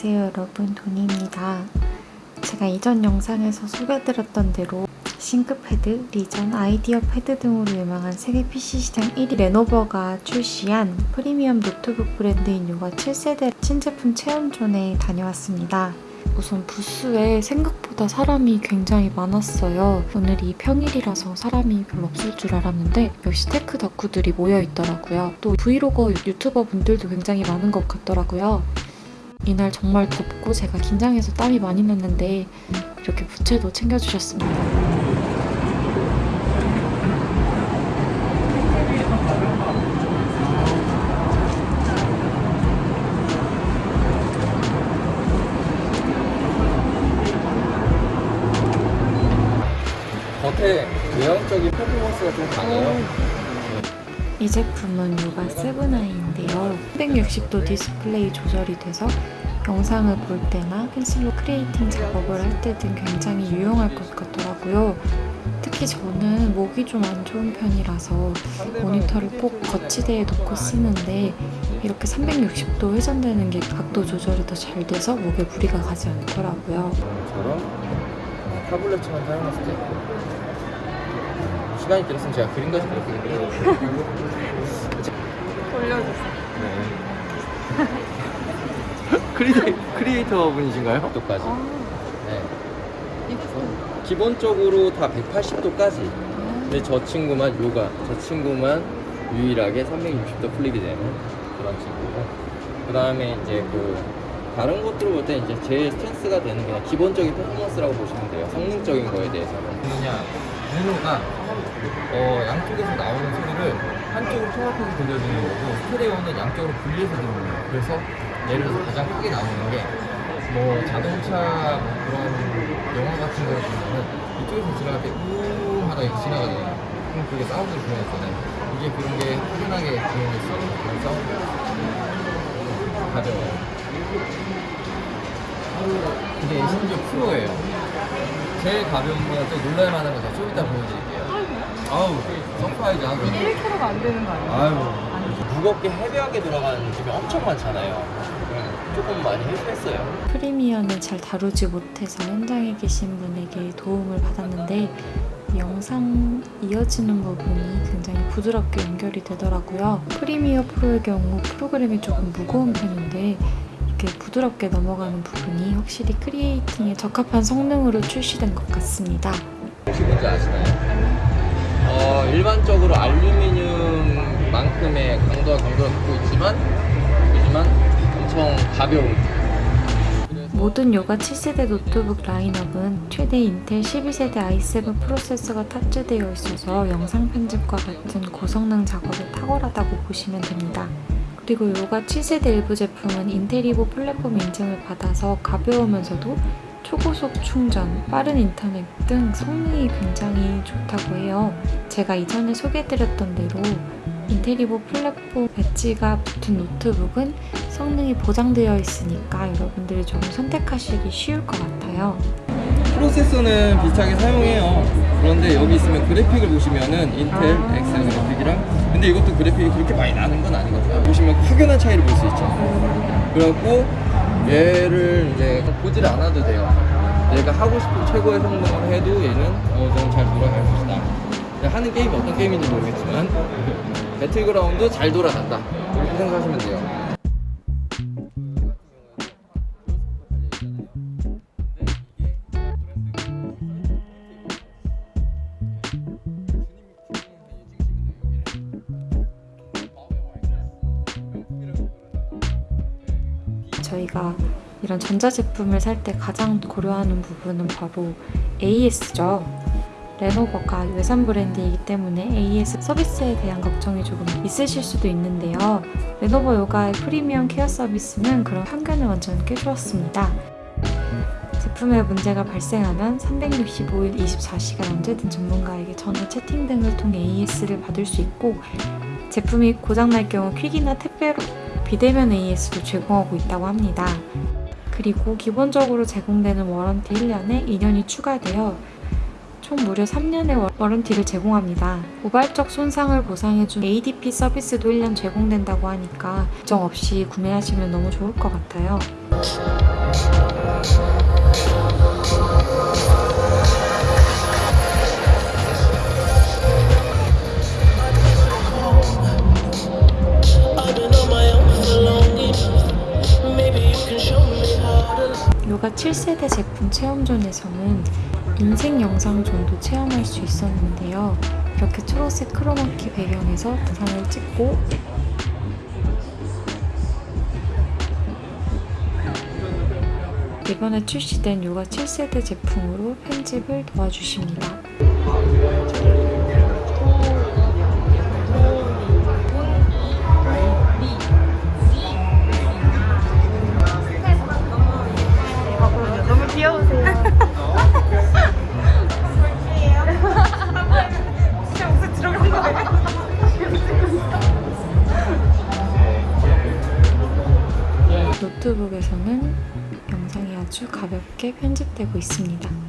안녕하세요 여러분 도니입니다 제가 이전 영상에서 소개드렸던 대로 ThinkPad, Legion, IdeaPad 등으로 유명한 세계 PC 시장 1위 Lenovo가 출시한 프리미엄 노트북 브랜드인 Yoga 7세대 신제품 체험존에 다녀왔습니다. 우선 부스에 생각보다 사람이 굉장히 많았어요. 오늘이 평일이라서 사람이 별로 없을 줄 알았는데 역시 tech 덕후들이 모여 있더라고요. 또 vlogger YouTuber 분들도 굉장히 많은 것 같더라고요. 이날 정말 덥고 제가 긴장해서 땀이 많이 났는데 이렇게 부채도 챙겨주셨습니다. 겉에 외형적인 퍼포먼스가 좀 강해요. 이 제품은 요가 7i인데요. 360도 디스플레이 조절이 돼서 영상을 볼 때나 펜슬로 creating 작업을 할 때 등 굉장히 유용할 것 같더라고요. 특히 저는 목이 좀 안 좋은 편이라서 모니터를 꼭 거치대에 놓고 쓰는데 이렇게 360도 회전되는 게 각도 조절이 더 잘 돼서 목에 무리가 가지 않더라고요. 저런 타블렛처럼 사용했을 때 시간이 들었으면 제가 그림까지 그렸거든요. 돌려주세요. 크리에이, 크리에이터 분이신가요? 또까지. 아, 네. 기본적으로 다 180도까지. 근데 저 친구만 요가, 저 친구만 유일하게 360도 flip이 되는 그런 친구고. 그 다음에 이제 그 다른 것들을 볼 때 이제 제일 stance가 되는 그냥 기본적인 퍼포먼스라고 보시면 돼요. 성능적인 거에 대해서는. 그냥 모노가 어, 양쪽에서 나오는 소리를 한쪽으로 통합해서 들려주는 거고 스테레오는 양쪽으로 분리해서 듣는 거예요. 그래서 예를 들어서 가장 크게 나오는 게 뭐 자동차 뭐 그런 영화 같은 거 보면은 이쪽에서 지나갈 때 우웅 하다 이렇게 지나가잖아요. 그럼 그게 사운드를 주면서잖아요. 이게 그런 게 확연하게 들어있어. 그래서 가벼워요. 이게 심지어 프로예요. 제일 가벼운 거는 또 놀랄만한 거좀 이따 보여드릴게요. 아우, surprise 하고. 이게 1kg가 안 되는 거 아니에요? 아유, 무겁게 heavy하게 들어가는 짐이 엄청 많잖아요. 네, 조금 많이 헬스했어요. 프리미어는 잘 다루지 못해서 현장에 계신 분에게 도움을 받았는데 영상 이어지는 부분이 굉장히 부드럽게 연결이 되더라고요. 프리미어 프로의 경우 프로그램이 조금 무거운 편인데 이렇게 부드럽게 넘어가는 부분이 확실히 creating에 적합한 성능으로 출시된 것 같습니다. 혹시 뭔지 아시나요? 어, 일반적으로 알루미늄만큼의 강도와 강도를 갖고 있지만, 하지만 엄청 가벼운. 모든 요가 7세대 노트북 라인업은 최대 인텔 12세대 i7 프로세서가 탑재되어 있어서 영상 편집과 같은 고성능 작업에 탁월하다고 보시면 됩니다. 그리고 요가 7세대 일부 제품은 인텔이보 플랫폼 인증을 받아서 가벼우면서도 초고속 충전, 빠른 인터넷 등 성능이 굉장히 좋다고 해요. 제가 이전에 소개해드렸던 대로 인텔리보 플랫폼 배지가 붙은 노트북은 성능이 보장되어 있으니까 여러분들이 좀 선택하시기 쉬울 것 같아요. 프로세서는 비슷하게 사용해요. 그런데 여기 있으면 그래픽을 보시면은 인텔 아. 엑셀 그래픽이랑 근데 이것도 그래픽이 그렇게 많이 나는 건 아니거든요. 보시면 확연한 차이를 볼 수 있죠. 그래갖고 얘를 이제 보질 않아도 돼요. 얘가 하고 싶은 최고의 성능을 해도 얘는 어느 정도 잘 돌아갈 것이다. 하는 게임이 어떤 게임인지 모르겠지만 배틀그라운드 잘 돌아간다. 이렇게 생각하시면 돼요. 저희가 이런 전자제품을 살 때 가장 고려하는 부분은 바로 AS죠. 레노버가 외산 브랜드이기 때문에 AS 서비스에 대한 걱정이 조금 있으실 수도 있는데요. 레노버 요가의 프리미엄 케어 서비스는 그런 편견을 완전 깨주었습니다. 제품에 문제가 발생하면 365일 24시간 언제든 전문가에게 전화 채팅 등을 통해 AS를 받을 수 있고 제품이 고장날 경우 퀵이나 택배로 비대면 AS도 제공하고 있다고 합니다. 그리고 기본적으로 제공되는 warranty 1년에 2년이 추가되어 총 무려 3년의 워런티를 제공합니다. 우발적 손상을 보상해준 ADP 서비스도 1년 제공된다고 하니까 걱정 없이 구매하시면 너무 좋을 것 같아요. 7세대 제품 체험존에서는 인생 영상존도 체험할 수 있었는데요. 이렇게 초록색 크로마키 배경에서 영상을 찍고 이번에 출시된 요가 7세대 제품으로 편집을 도와주십니다. 노트북에서는 영상이 아주 가볍게 편집되고 있습니다.